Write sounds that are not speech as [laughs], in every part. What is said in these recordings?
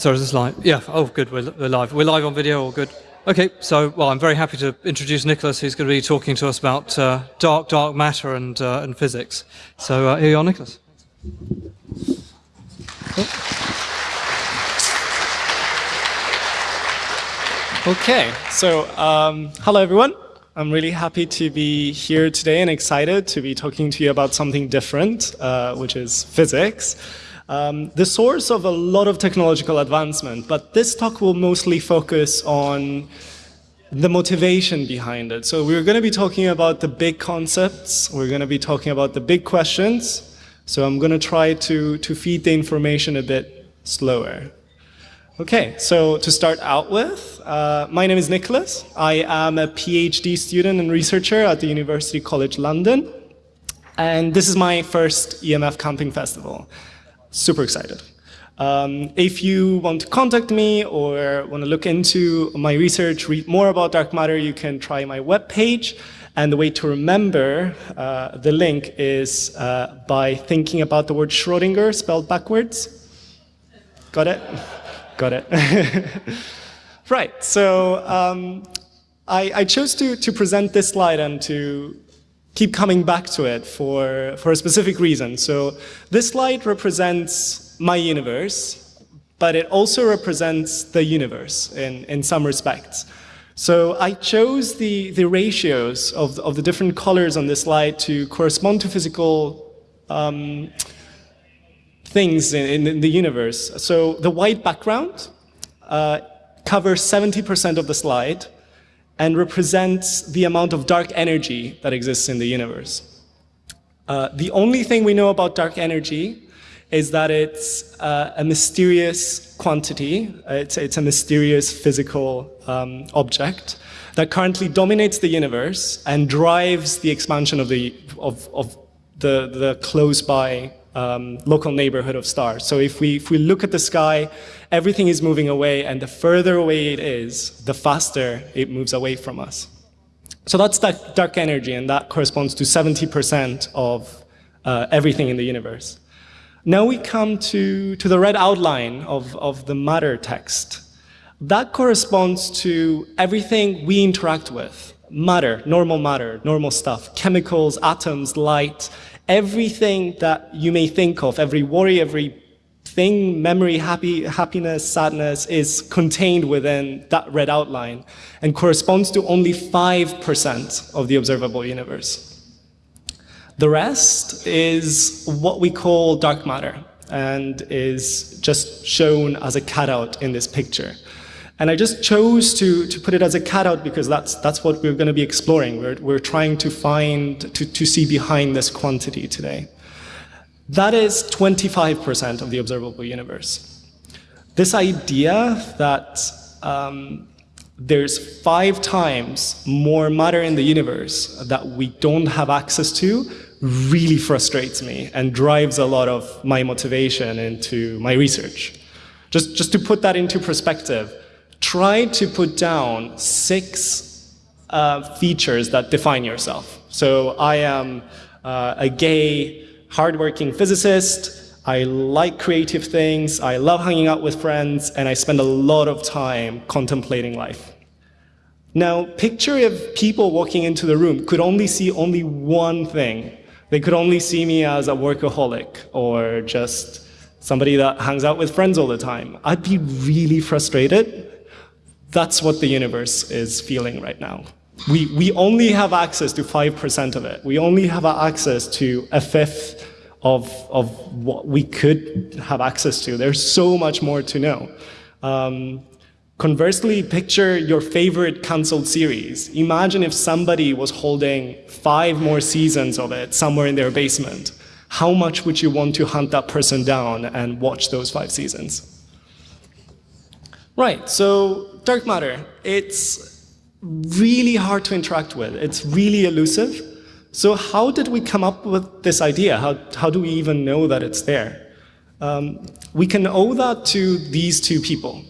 Sorry, is this live? Yeah. Oh, good. We're, we're live. We're live on video. All good. Okay. So, well, I'm very happy to introduce Nicholas, who's going to be talking to us about uh, dark, dark matter and uh, and physics. So, uh, here you are, Nicholas. Okay. So, um, hello, everyone. I'm really happy to be here today and excited to be talking to you about something different, uh, which is physics um, the source of a lot of technological advancement, but this talk will mostly focus on the motivation behind it. So we're going to be talking about the big concepts, we're going to be talking about the big questions, so I'm going to try to, to feed the information a bit slower. Okay, so to start out with, uh, my name is Nicholas. I am a PhD student and researcher at the University College London, and this is my first EMF Camping Festival super excited. Um, if you want to contact me or want to look into my research, read more about dark matter, you can try my webpage. And the way to remember uh, the link is uh, by thinking about the word Schrodinger spelled backwards. Got it? Got it. [laughs] right, so um, I, I, chose to, to present this slide and to keep coming back to it for, for a specific reason. So this slide represents my universe, but it also represents the universe in, in some respects. So I chose the, the ratios of, of the different colors on this slide to correspond to physical um, things in, in, the universe. So the white background uh, covers 70% of the slide, and represents the amount of dark energy that exists in the universe. Uh, the only thing we know about dark energy is that it's uh, a mysterious quantity, it's, it's a mysterious physical um, object that currently dominates the universe and drives the expansion of the, of, of the, the close-by um, local neighborhood of stars. So if we, if we look at the sky, everything is moving away, and the further away it is, the faster it moves away from us. So that's that dark energy, and that corresponds to 70% of uh, everything in the universe. Now we come to, to the red outline of, of the matter text. That corresponds to everything we interact with. Matter, normal matter, normal stuff, chemicals, atoms, light, everything that you may think of, every worry, every thing, memory, happy, happiness, sadness is contained within that red outline and corresponds to only 5% of the observable universe. The rest is what we call dark matter and is just shown as a cutout in this picture. And I just chose to, to put it as a cutout because that's, that's what we're going to be exploring. We're, we're trying to find, to, to see behind this quantity today. That is 25% of the observable universe. This idea that um, there's five times more matter in the universe that we don't have access to really frustrates me and drives a lot of my motivation into my research. Just, just to put that into perspective, try to put down six uh, features that define yourself. So I am uh, a gay, hardworking physicist. I like creative things. I love hanging out with friends. And I spend a lot of time contemplating life. Now, picture if people walking into the room could only see only one thing. They could only see me as a workaholic or just somebody that hangs out with friends all the time. I'd be really frustrated that's what the universe is feeling right now. We, we only have access to 5% of it. We only have access to a fifth of, of what we could have access to. There's so much more to know. Um, conversely, picture your favorite canceled series. Imagine if somebody was holding five more seasons of it somewhere in their basement. How much would you want to hunt that person down and watch those five seasons? Right, so dark matter, it's really hard to interact with. It's really elusive. So how did we come up with this idea? How, how do we even know that it's there? Um, we can owe that to these two people.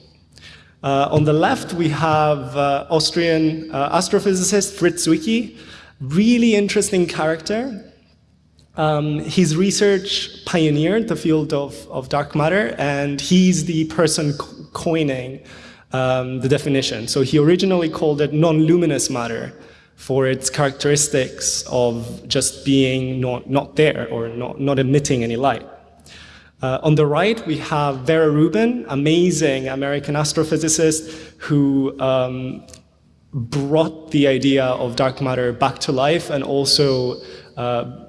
Uh, on the left, we have uh, Austrian uh, astrophysicist Fritz Zwicky, really interesting character. Um, his research pioneered the field of, of dark matter, and he's the person coining um, the definition. So he originally called it non-luminous matter for its characteristics of just being not, not there or not, not emitting any light. Uh, on the right, we have Vera Rubin, amazing American astrophysicist who um, brought the idea of dark matter back to life and also uh,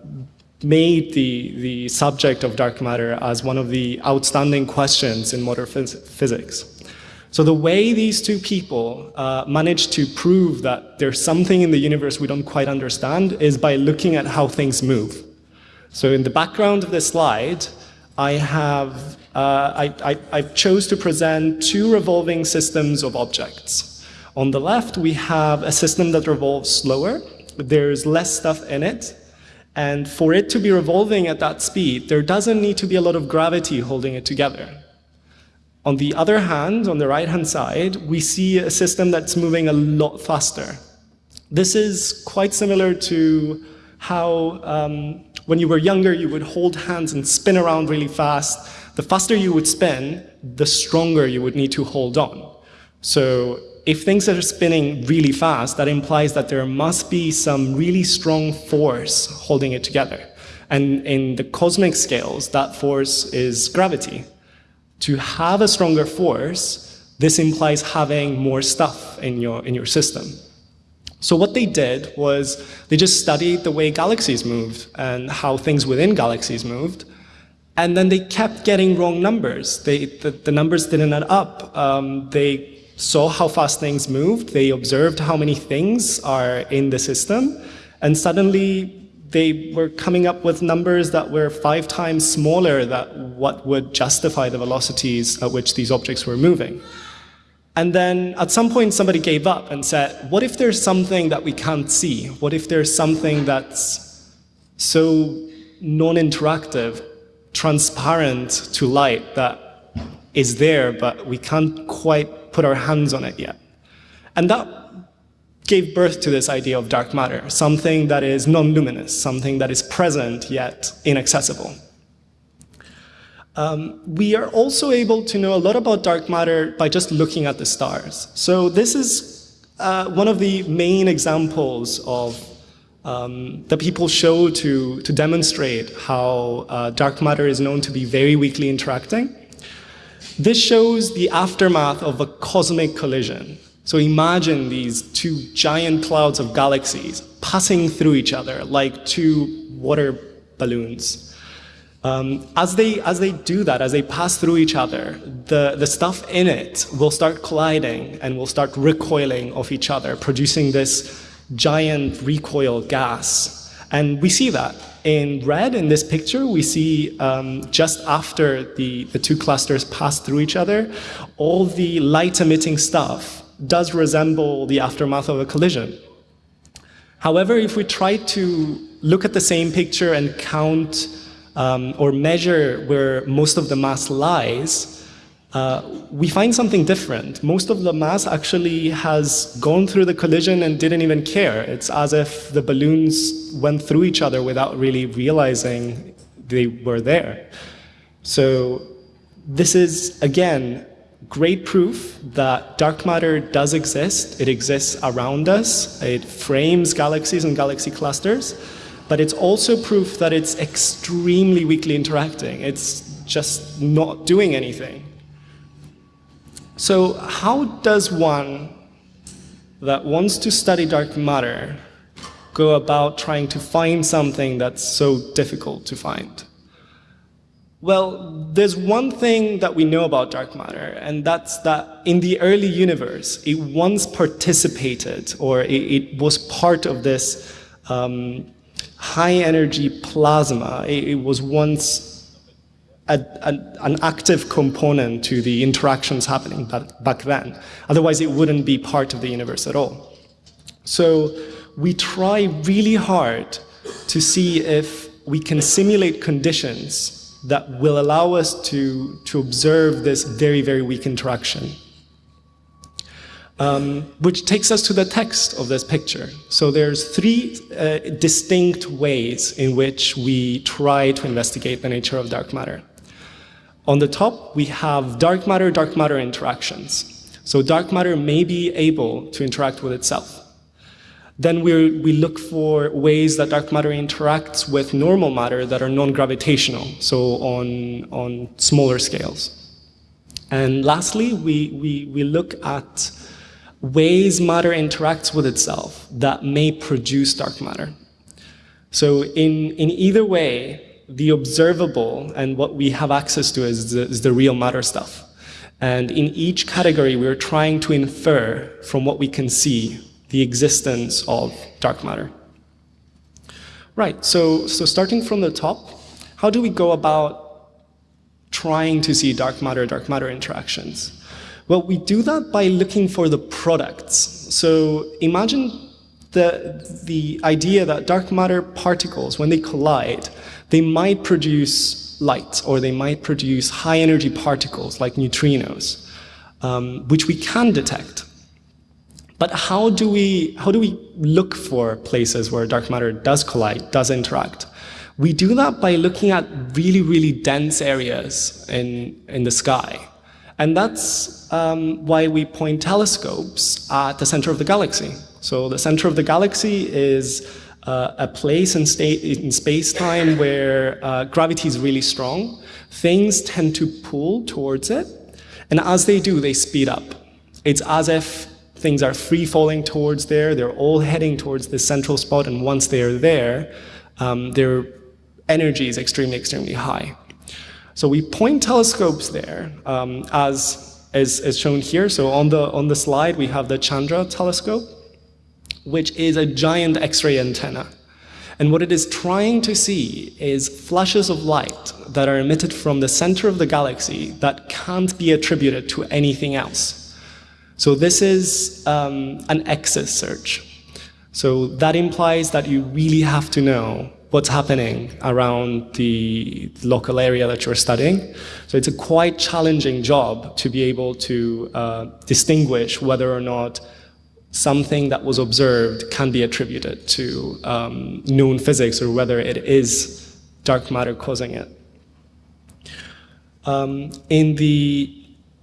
made the, the subject of dark matter as one of the outstanding questions in modern phys physics. So the way these two people uh, managed to prove that there's something in the universe we don't quite understand is by looking at how things move. So in the background of this slide, I have uh, I, I, I chose to present two revolving systems of objects. On the left, we have a system that revolves slower. There's less stuff in it. And for it to be revolving at that speed, there doesn't need to be a lot of gravity holding it together. On the other hand, on the right-hand side, we see a system that's moving a lot faster. This is quite similar to how um, when you were younger, you would hold hands and spin around really fast. The faster you would spin, the stronger you would need to hold on. So if things are spinning really fast, that implies that there must be some really strong force holding it together. And in the cosmic scales, that force is gravity. To have a stronger force, this implies having more stuff in your, in your system. So what they did was they just studied the way galaxies moved and how things within galaxies moved. And then they kept getting wrong numbers. They, the, the numbers didn't add up. Um, they saw how fast things moved. They observed how many things are in the system. And suddenly they were coming up with numbers that were five times smaller than what would justify the velocities at which these objects were moving. And then at some point somebody gave up and said, what if there's something that we can't see? What if there's something that's so non-interactive, transparent to light that is there, but we can't quite put our hands on it yet? And that gave birth to this idea of dark matter, something that is non-luminous, something that is present yet inaccessible. Um, we are also able to know a lot about dark matter by just looking at the stars. So this is uh, one of the main examples of um, that people show to, to demonstrate how uh, dark matter is known to be very weakly interacting. This shows the aftermath of a cosmic collision. So imagine these two giant clouds of galaxies passing through each other like two water balloons. Um, as, they, as they do that, as they pass through each other, the, the stuff in it will start colliding and will start recoiling off each other, producing this giant recoil gas. And we see that. In red, in this picture, we see um, just after the, the two clusters pass through each other, all the light-emitting stuff does resemble the aftermath of a collision. However, if we try to look at the same picture and count um, or measure where most of the mass lies, uh, we find something different. Most of the mass actually has gone through the collision and didn't even care. It's as if the balloons went through each other without really realizing they were there. So this is, again, great proof that dark matter does exist. It exists around us. It frames galaxies and galaxy clusters but it's also proof that it's extremely weakly interacting. It's just not doing anything. So how does one that wants to study dark matter go about trying to find something that's so difficult to find? Well, there's one thing that we know about dark matter, and that's that in the early universe, it once participated, or it, it was part of this um, high energy plasma. It, it was once a, a, an active component to the interactions happening back, then. Otherwise, it wouldn't be part of the universe at all. So we try really hard to see if we can simulate conditions that will allow us to, to observe this very, very weak interaction um, which takes us to the text of this picture. So there's three uh, distinct ways in which we try to investigate the nature of dark matter. On the top, we have dark matter, dark matter interactions. So dark matter may be able to interact with itself. Then we we look for ways that dark matter interacts with normal matter that are non-gravitational, so on, on smaller scales. And lastly, we, we, we look at ways matter interacts with itself that may produce dark matter. So in, in either way, the observable and what we have access to is the, is the real matter stuff. And in each category, we're trying to infer from what we can see the existence of dark matter. Right, so, so starting from the top, how do we go about trying to see dark matter, dark matter interactions? Well, we do that by looking for the products. So imagine the, the idea that dark matter particles, when they collide, they might produce light or they might produce high energy particles like neutrinos, um, which we can detect. But how do, we, how do we look for places where dark matter does collide, does interact? We do that by looking at really, really dense areas in, in the sky. And that's um, why we point telescopes at the center of the galaxy. So the center of the galaxy is uh, a place in, in space-time where uh, gravity is really strong. Things tend to pull towards it, and as they do, they speed up. It's as if things are free falling towards there, they're all heading towards this central spot, and once they're there, um, their energy is extremely, extremely high. So we point telescopes there um, as, as, as shown here. So on the, on the slide, we have the Chandra telescope which is a giant X-ray antenna. And what it is trying to see is flashes of light that are emitted from the center of the galaxy that can't be attributed to anything else. So this is um, an excess search. So that implies that you really have to know what's happening around the local area that you're studying. So it's a quite challenging job to be able to uh, distinguish whether or not something that was observed can be attributed to um, known physics or whether it is dark matter causing it. Um, in the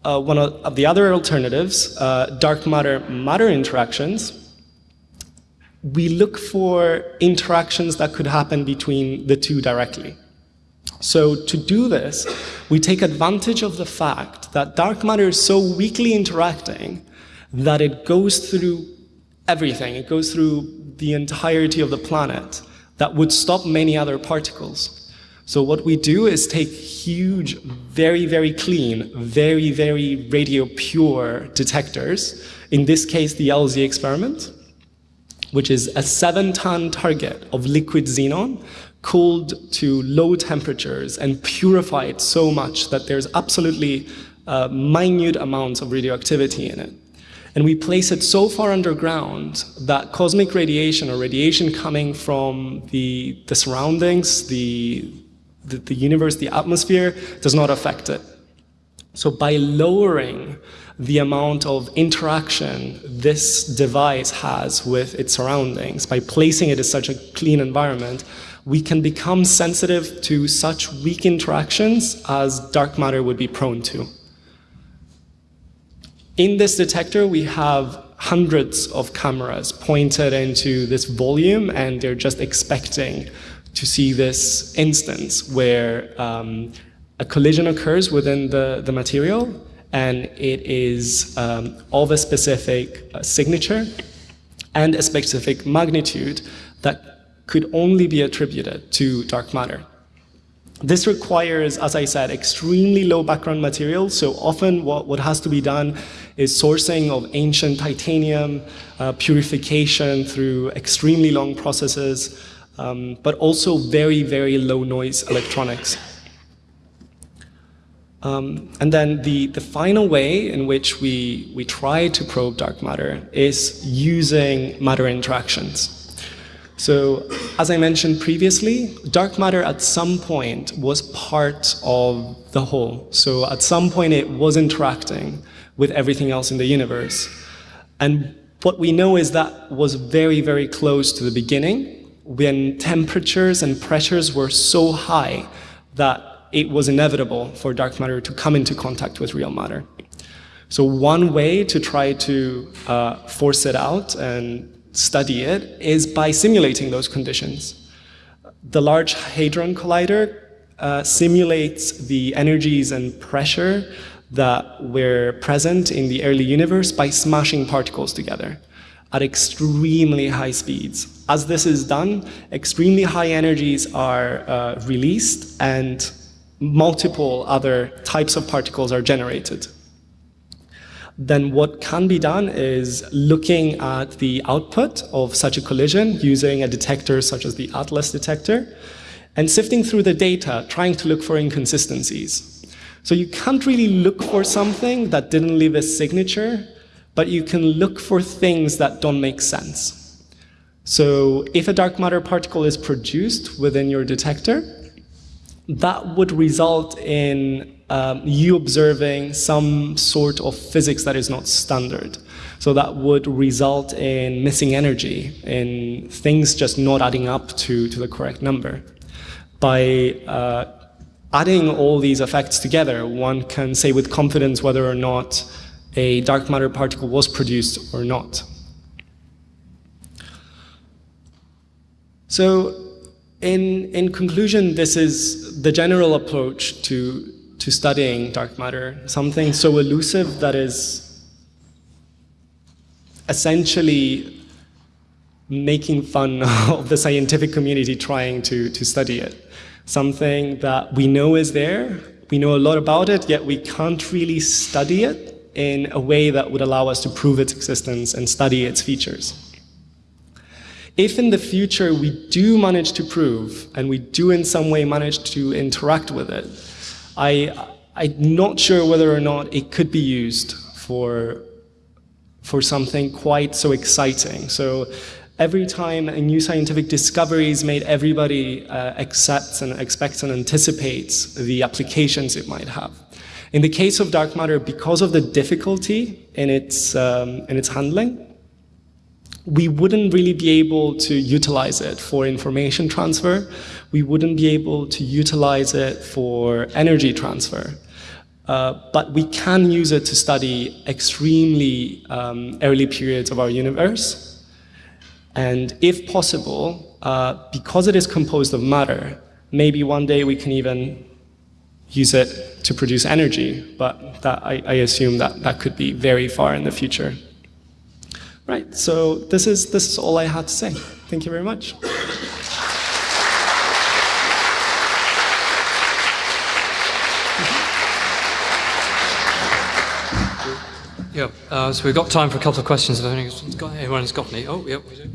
uh, one of the other alternatives, uh, dark matter matter interactions, we look for interactions that could happen between the two directly. So to do this, we take advantage of the fact that dark matter is so weakly interacting that it goes through everything. It goes through the entirety of the planet that would stop many other particles. So what we do is take huge, very, very clean, very, very radio pure detectors, in this case the LZ experiment, which is a seven-ton target of liquid xenon cooled to low temperatures and purified so much that there's absolutely uh, minute amounts of radioactivity in it. And we place it so far underground that cosmic radiation or radiation coming from the, the surroundings, the, the, the universe, the atmosphere, does not affect it. So by lowering the amount of interaction this device has with its surroundings, by placing it in such a clean environment, we can become sensitive to such weak interactions as dark matter would be prone to. In this detector, we have hundreds of cameras pointed into this volume, and they're just expecting to see this instance where um, a collision occurs within the, the material, and it is um, of a specific uh, signature and a specific magnitude that could only be attributed to dark matter. This requires, as I said, extremely low background material. So often what, what has to be done is sourcing of ancient titanium, uh, purification through extremely long processes, um, but also very, very low noise electronics. Um, and then the, the final way in which we, we try to probe dark matter is using matter interactions. So as I mentioned previously, dark matter at some point was part of the whole. So at some point it was interacting with everything else in the universe. And what we know is that was very, very close to the beginning when temperatures and pressures were so high that it was inevitable for dark matter to come into contact with real matter. So one way to try to uh, force it out and study it is by simulating those conditions. The Large Hadron Collider uh, simulates the energies and pressure that were present in the early universe by smashing particles together at extremely high speeds. As this is done, extremely high energies are uh, released and multiple other types of particles are generated. Then what can be done is looking at the output of such a collision using a detector such as the ATLAS detector and sifting through the data, trying to look for inconsistencies. So you can't really look for something that didn't leave a signature, but you can look for things that don't make sense. So if a dark matter particle is produced within your detector, that would result in um, you observing some sort of physics that is not standard. So that would result in missing energy, in things just not adding up to, to the correct number. By uh, adding all these effects together, one can say with confidence whether or not a dark matter particle was produced or not. So in, in conclusion, this is the general approach to, to studying dark matter, something so elusive that is essentially making fun [laughs] of the scientific community trying to, to study it something that we know is there, we know a lot about it, yet we can't really study it in a way that would allow us to prove its existence and study its features. If in the future we do manage to prove, and we do in some way manage to interact with it, I, I'm not sure whether or not it could be used for, for something quite so exciting. So every time a new scientific discovery is made, everybody uh, accepts and expects and anticipates the applications it might have. In the case of dark matter, because of the difficulty in its, um, in its handling, we wouldn't really be able to utilize it for information transfer. We wouldn't be able to utilize it for energy transfer. Uh, but we can use it to study extremely um, early periods of our universe and if possible, uh, because it is composed of matter, maybe one day we can even use it to produce energy, but that, I, I assume that that could be very far in the future. Right, so this is, this is all I had to say. Thank you very much. Yeah, uh, so we've got time for a couple of questions if anyone's got, anyone's got any. Oh, yep, we do.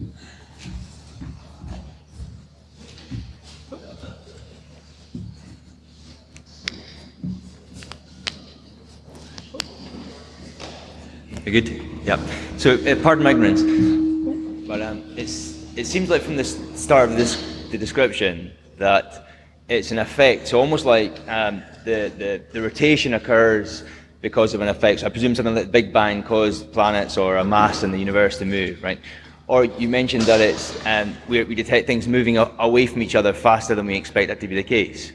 Good. Yeah. So, uh, pardon my ignorance, but um, it seems like from the start of this the description that it's an effect. So almost like um, the, the the rotation occurs because of an effect. So I presume something like the Big Bang caused planets or a mass in the universe to move, right? Or you mentioned that it's um, we, we detect things moving away from each other faster than we expect that to be the case.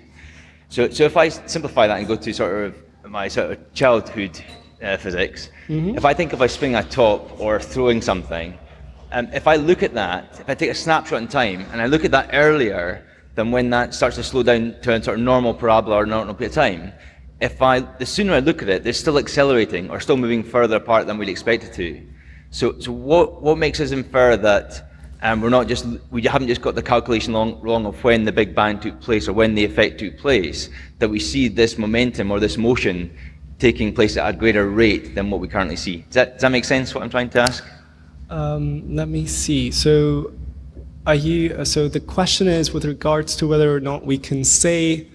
So, so if I simplify that and go to sort of my sort of childhood uh, physics, mm -hmm. if I think of a spring at top or throwing something, um, if I look at that, if I take a snapshot in time and I look at that earlier than when that starts to slow down to a sort of normal parabola or normal period of time, if I, the sooner I look at it, they're still accelerating or still moving further apart than we'd expect it to. So, so what, what makes us infer that um, we're not just, we haven't just got the calculation long, wrong of when the Big Bang took place or when the effect took place, that we see this momentum or this motion taking place at a greater rate than what we currently see. Does that, does that make sense, what I'm trying to ask? Um, let me see. So, are you, so the question is with regards to whether or not we can say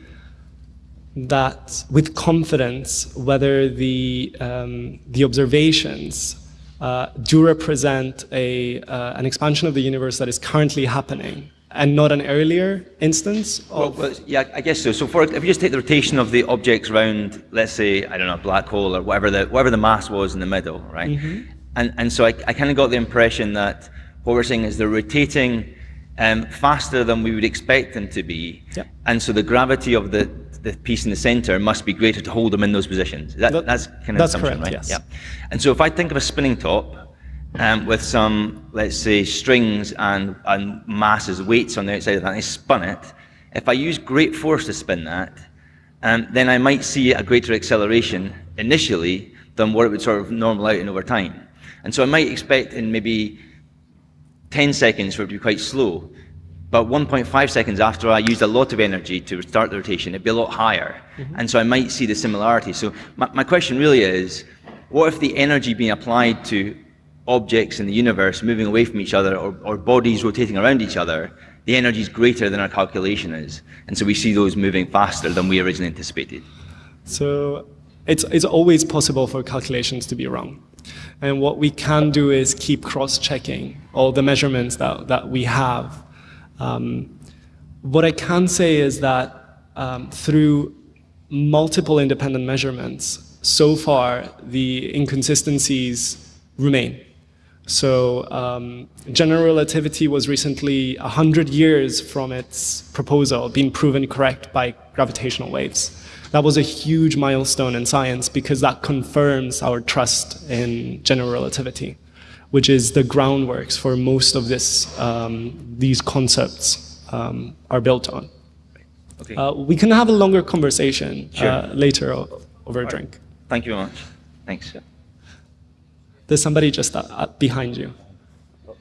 that with confidence whether the, um, the observations uh, do represent a, uh, an expansion of the universe that is currently happening and not an earlier instance well, well, yeah, I guess so. So for, if you just take the rotation of the objects around, let's say, I don't know, a black hole or whatever the, whatever the mass was in the middle, right? Mm -hmm. And, and so I, I kind of got the impression that what we're saying is they're rotating um, faster than we would expect them to be. Yep. And so the gravity of the the piece in the center must be greater to hold them in those positions. That, That- that's kind of that's assumption, correct, right? yes. Yeah. And so if I think of a spinning top um, with some, let's say, strings and, and masses, weights on the outside of that, and I spun it, if I use great force to spin that, um, then I might see a greater acceleration initially than what it would sort of normal out in over time. And so I might expect in maybe 10 seconds for it to be quite slow, but 1.5 seconds after I used a lot of energy to start the rotation, it'd be a lot higher. And so I might see the similarity. So my, my question really is, what if the energy being applied to objects in the universe moving away from each other or, or bodies rotating around each other, the energy is greater than our calculation is. And so we see those moving faster than we originally anticipated. So it's, it's always possible for calculations to be wrong. And what we can do is keep cross-checking all the measurements that, that we have. Um, what I can say is that um, through multiple independent measurements, so far the inconsistencies remain. So um, general relativity was recently 100 years from its proposal being proven correct by gravitational waves. That was a huge milestone in science because that confirms our trust in general relativity, which is the groundworks for most of this, um, these concepts um, are built on. Okay. Uh, we can have a longer conversation Sure. uh, later over a drink. Thank you very much. Thanks. There's somebody just uh, uh, behind you. Oh.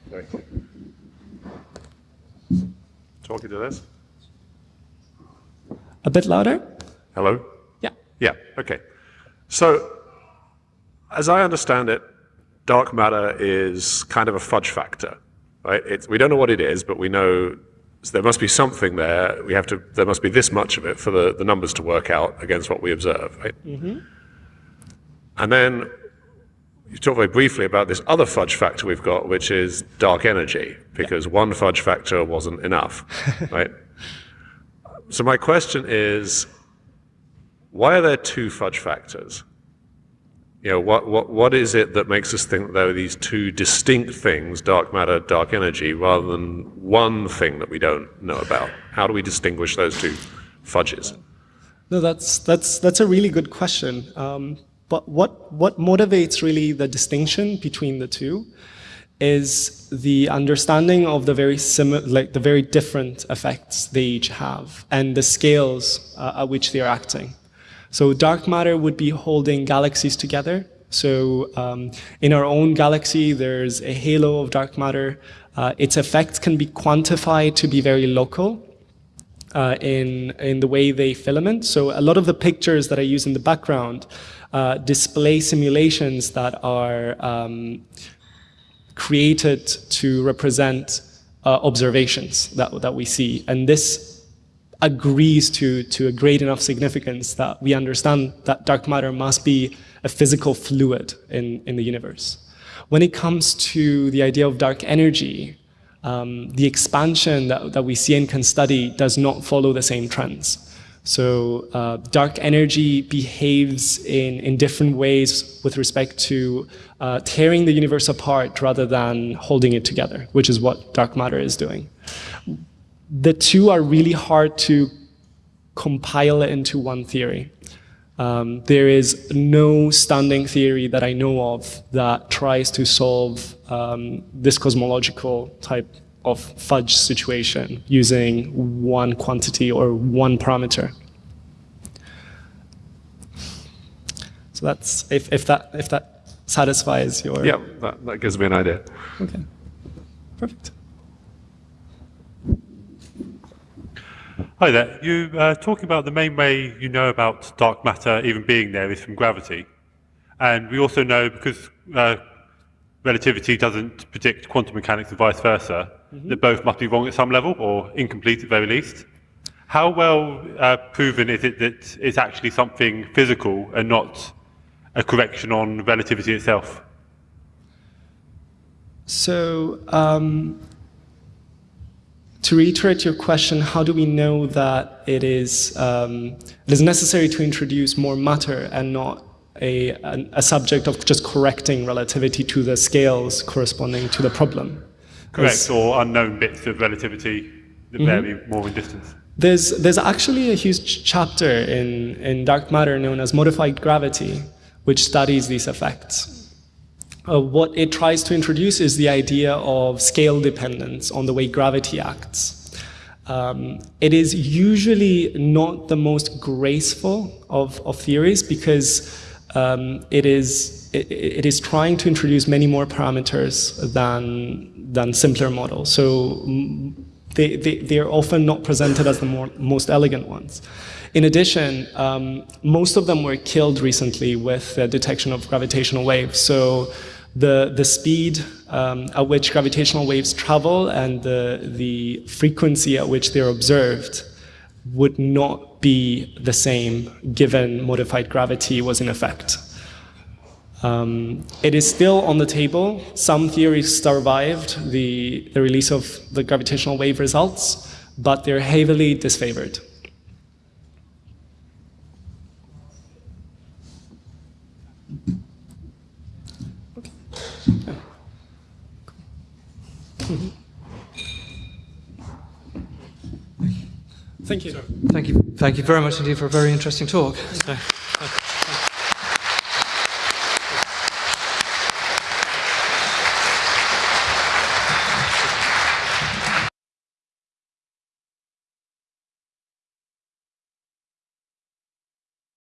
Talking to this? A bit louder? Hello? Yeah. Yeah, okay. So, as I understand it, dark matter is kind of a fudge factor, right? It's, we don't know what it is, but we know there must be something there. We have to. There must be this much of it for the, the numbers to work out against what we observe, right? Mhm. And then you talked very briefly about this other fudge factor we've got, which is dark energy, because one fudge factor wasn't enough, [laughs] right? So my question is, why are there two fudge factors? You know, what, what, what is it that makes us think there are these two distinct things, dark matter, dark energy, rather than one thing that we don't know about? How do we distinguish those two fudges? No, that's that's that's a really good question. Um, but what what motivates really the distinction between the two is the understanding of the very similar, like the very different effects they each have, and the scales uh, at which they are acting. So dark matter would be holding galaxies together. So um, in our own galaxy, there's a halo of dark matter. Uh, its effects can be quantified to be very local uh, in, in the way they filament. So a lot of the pictures that I use in the background uh, display simulations that are um, created to represent uh, observations that, that we see. And this agrees to, to a great enough significance that we understand that dark matter must be a physical fluid in, in the universe. When it comes to the idea of dark energy, um, the expansion that, that we see and can study does not follow the same trends. So uh, dark energy behaves in, in different ways with respect to uh, tearing the universe apart rather than holding it together, which is what dark matter is doing. The two are really hard to compile into one theory. Um, there is no standing theory that I know of that tries to solve um, this cosmological type of fudge situation using one quantity or one parameter. So that's if, if that if that satisfies your Yeah, that, that gives me an idea. okay perfect. Hi there. You uh, talking about the main way you know about dark matter even being there is from gravity, and we also know because uh, relativity doesn't predict quantum mechanics and vice versa, that both must be wrong at some level or incomplete at the very least. How well uh, proven is it that it's actually something physical and not a correction on relativity itself? So, um, to reiterate your question, how do we know that it is, um, it is necessary to introduce more matter and not a, a subject of just correcting relativity to the scales corresponding to the problem? Correct, or unknown bits of relativity that vary more in distance? There's, there's actually a huge chapter in, in dark matter known as modified gravity, which studies these effects. Uh, what it tries to introduce is the idea of scale dependence on the way gravity acts. Um, it is usually not the most graceful of, of theories because um, it, is, it, it is trying to introduce many more parameters than, than simpler models. So mm, they, they, they are often not presented as the more, most elegant ones. In addition, um, most of them were killed recently with the detection of gravitational waves. So the, the speed um, at which gravitational waves travel and the, the frequency at which they're observed would not be the same given modified gravity was in effect. Um, it is still on the table. Some theories survived the, the release of the gravitational wave results, but they're heavily disfavored. Thank you. Thank you. Thank you very much indeed for a very interesting talk. So-